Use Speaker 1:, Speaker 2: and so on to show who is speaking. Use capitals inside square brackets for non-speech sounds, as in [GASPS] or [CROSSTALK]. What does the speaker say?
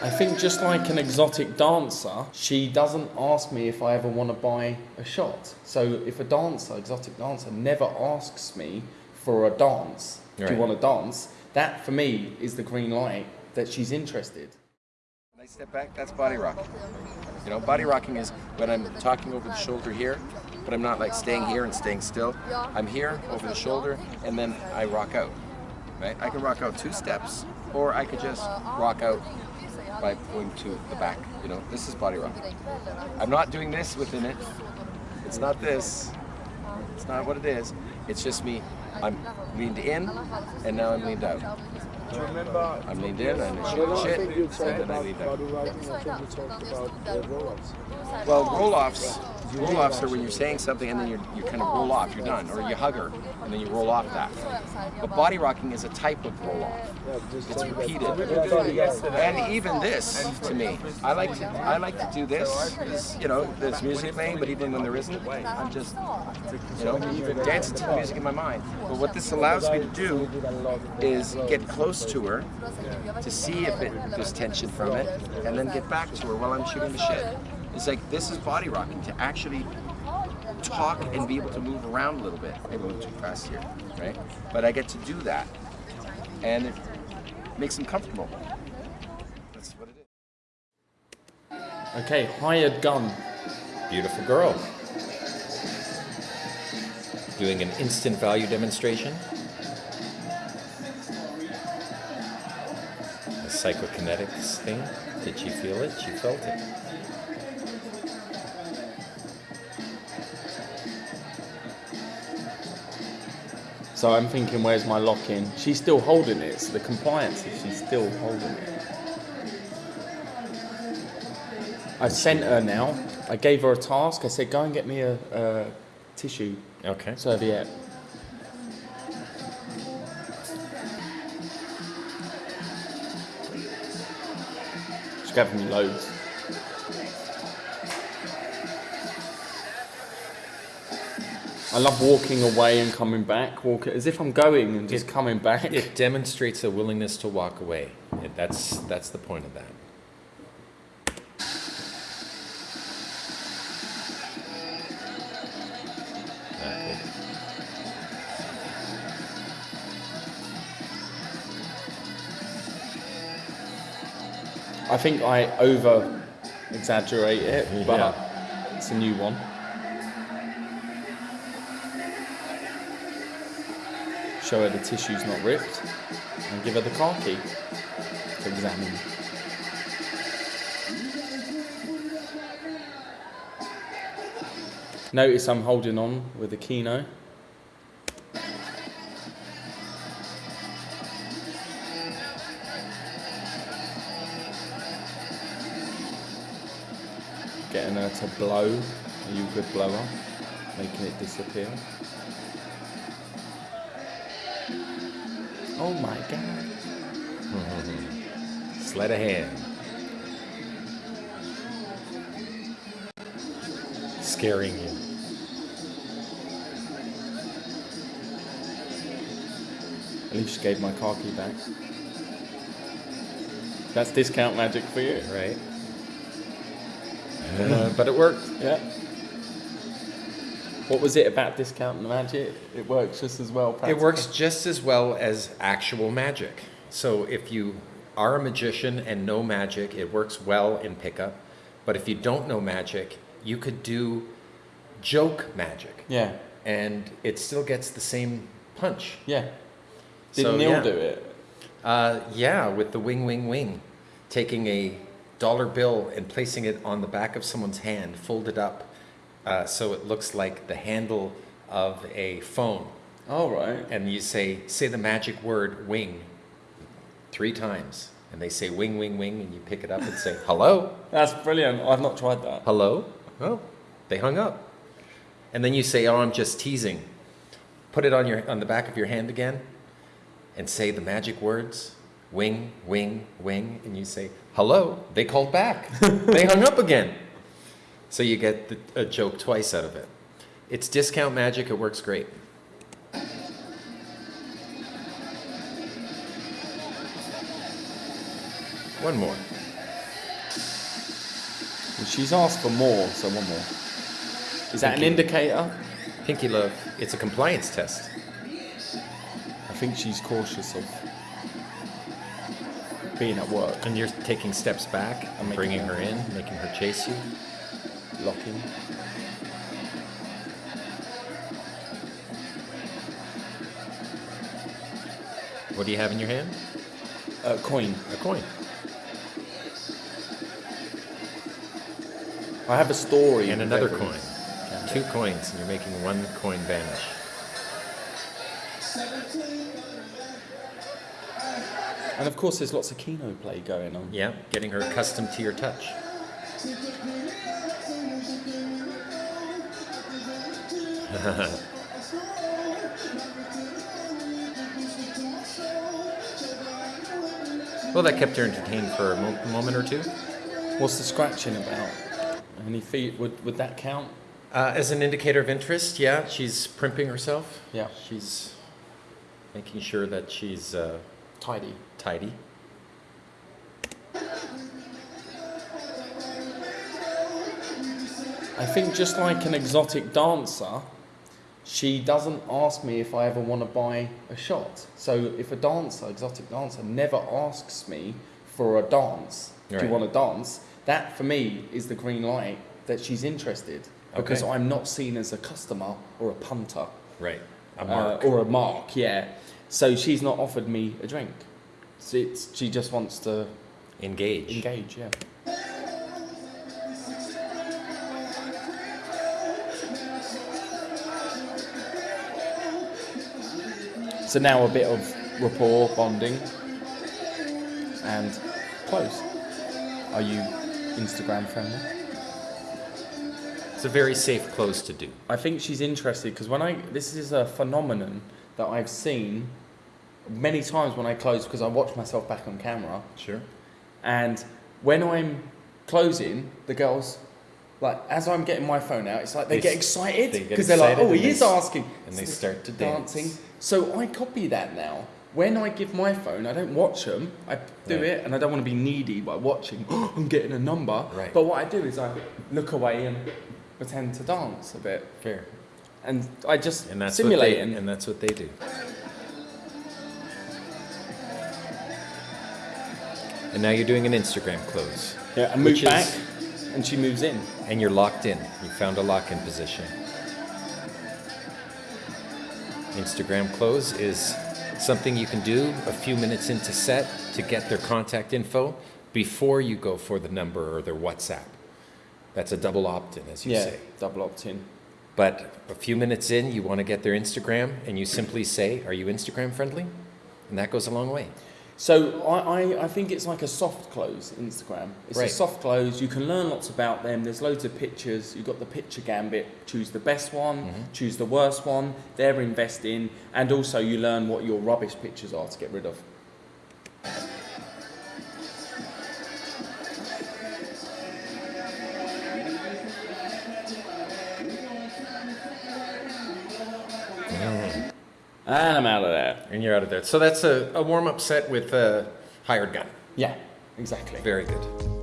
Speaker 1: I think just like an exotic dancer, she doesn't ask me if I ever want to buy a shot. So if a dancer, exotic dancer, never asks me for a dance, do you want to dance? That for me is the green light that she's interested.
Speaker 2: When I step back, that's body rocking. You know, body rocking is when I'm talking over the shoulder here, but I'm not like staying here and staying still. I'm here over the shoulder, and then I rock out. Right? I can rock out two steps, or I could just rock out by going to the back. You know, this is body rock. I'm not doing this within it. It's not this. It's not what it is. It's just me. I'm leaned in, and now I'm leaned out.
Speaker 3: Do you remember?
Speaker 2: I'm leaned in, and I
Speaker 3: I
Speaker 2: shoot
Speaker 3: don't
Speaker 2: shit,
Speaker 3: you
Speaker 2: and then I
Speaker 3: about
Speaker 2: leaned out.
Speaker 3: body writing. You
Speaker 2: roll-offs, roll-offs are when you're saying something and then you you kind of roll off, you're done, or you hug her and then you roll off that. But body rocking is a type of roll-off.
Speaker 3: Yeah,
Speaker 2: It's repeated. And even this, to me, I like to I like to do this. you know, there's music playing, but even when there isn't, I'm just you know dancing to the music in my mind. But what this allows me to do is get close to her to see if it, there's tension from it, and then get back to her while I'm shooting the shit. It's like this is body rocking to actually talk and be able to move around a little bit. Maybe a little too fast here, right? But I get to do that, and it makes them comfortable. That's what it is.
Speaker 1: Okay, hired gun.
Speaker 4: Beautiful girl. Doing an instant value demonstration. A psychokinetics thing. Did she feel it? She felt it.
Speaker 1: So I'm thinking, where's my lock in? She's still holding it, so the compliance is she's still holding it. I sent her now. I gave her a task. I said, go and get me a, a tissue
Speaker 4: Okay.
Speaker 1: serviette. She's giving me loads. I love walking away and coming back, walking as if I'm going and just coming back.
Speaker 4: It demonstrates a willingness to walk away. It, that's that's the point of that.
Speaker 1: I think I over exaggerate it, but
Speaker 4: Yeah.
Speaker 1: it's a new one. Show her the tissue's not ripped and give her the car key to examine. Notice I'm holding on with the Kino. Getting her to blow. Are you a good blower? Making it disappear. Oh my god.
Speaker 4: Sleight of hand. Scaring you.
Speaker 1: At least gave my car key back. That's discount magic for you.
Speaker 4: Right. [LAUGHS] Uh, but it worked.
Speaker 1: Yeah. What was it about discount and magic? It works just as well.
Speaker 4: It works just as well as actual magic. So if you are a magician and know magic, it works well in pickup. But if you don't know magic, you could do joke magic,
Speaker 1: Yeah.
Speaker 4: and it still gets the same punch.
Speaker 1: Yeah. Did
Speaker 4: So,
Speaker 1: Neil
Speaker 4: yeah.
Speaker 1: do it?
Speaker 4: Uh, yeah, with the wing, wing, wing, taking a dollar bill and placing it on the back of someone's hand, folded up, uh, so it looks like the handle of a phone.
Speaker 1: All right.
Speaker 4: and you say say the magic word wing three times and they say wing wing wing and you pick it up and say hello [LAUGHS]
Speaker 1: That's brilliant. I've not tried that.
Speaker 4: hello oh they hung up and then you say oh i'm just teasing put it on your on the back of your hand again and say the magic words wing wing wing and you say hello they called back [LAUGHS] they hung up again so you get the, a joke twice out of it it's discount magic it works great One more.
Speaker 1: She's asked for more, so one more. Is that an indicator?
Speaker 4: Pinky love, it's a compliance test.
Speaker 1: I think she's cautious of being at work,
Speaker 4: And you're taking steps back and bringing
Speaker 1: her-
Speaker 4: her in, making her chase you.
Speaker 1: Locking.
Speaker 4: What do you have in your hand?
Speaker 1: A coin.
Speaker 4: A coin.
Speaker 1: I have a story.
Speaker 4: And another coin. Two coins, and you're making one coin vanish.
Speaker 1: And of course, there's lots of Kino play going on.
Speaker 4: Yeah, getting her accustomed to your touch. [LAUGHS] well, that kept her entertained for a mo- moment or two.
Speaker 1: What's the scratching about? Any feet? Would would that count?
Speaker 4: Uh, as an indicator of interest, yeah, she's primping herself.
Speaker 1: Yeah.
Speaker 4: She's making sure that she's uh,
Speaker 1: Tidy.
Speaker 4: tidy.
Speaker 1: I think just like an exotic dancer, she doesn't ask me if I ever want to buy a shot. So if a dancer, exotic dancer, never asks me for a dance, do you want to dance? That for me is the green light that she's interested because
Speaker 4: Okay.
Speaker 1: I'm not seen as a customer or a punter
Speaker 4: Right. A
Speaker 1: uh, or a mark. Yeah. So she's not offered me a drink. So it's, she just wants to
Speaker 4: Engage.
Speaker 1: engage. Yeah. So now a bit of rapport bonding and close. Are you Instagram friendly?
Speaker 4: It's a very safe close to do.
Speaker 1: I think she's interested because when I this is a phenomenon that I've seen many times when I close because I watch myself back on camera
Speaker 4: Sure.
Speaker 1: and when I'm closing, the girls, like as I'm getting my phone out, it's like they,
Speaker 4: They
Speaker 1: get excited because they're like, "Oh, he is asking,"
Speaker 4: and they start to
Speaker 1: dancing.
Speaker 4: dance.
Speaker 1: So I copy that now. When I give my phone, I don't watch them. I do
Speaker 4: Right.
Speaker 1: it, and I don't want to be needy by watching. [GASPS] I'm getting a number.
Speaker 4: Right.
Speaker 1: But what I do is I look away and pretend to dance a bit,
Speaker 4: Fair.
Speaker 1: and I just
Speaker 4: And that's
Speaker 1: simulate
Speaker 4: what they, and that's what they do. And now you're doing an Instagram close.
Speaker 1: Yeah, and move
Speaker 4: which is-
Speaker 1: back, and she moves in.
Speaker 4: And you're locked in. You found a lock in position. Instagram close is something you can do a few minutes into set to get their contact info before you go for the number or their WhatsApp. That's a double opt in, as you
Speaker 1: yeah,
Speaker 4: say.
Speaker 1: double opt in.
Speaker 4: But a few minutes in, you want to get their Instagram, and you simply say, Are you Instagram friendly? And that goes a long way.
Speaker 1: So I, I, I think it's like a soft close Instagram. It's a soft close. You can learn lots about them. There's loads of pictures. You've got the picture gambit. Choose the best one.
Speaker 4: Mm-hmm.
Speaker 1: Choose the worst one. They're investing, and also you learn what your rubbish pictures are to get rid of. And I'm out of there.
Speaker 4: And you're out of there. So that's a, a warm up set with a hired gun.
Speaker 1: Yeah, exactly.
Speaker 4: Very good.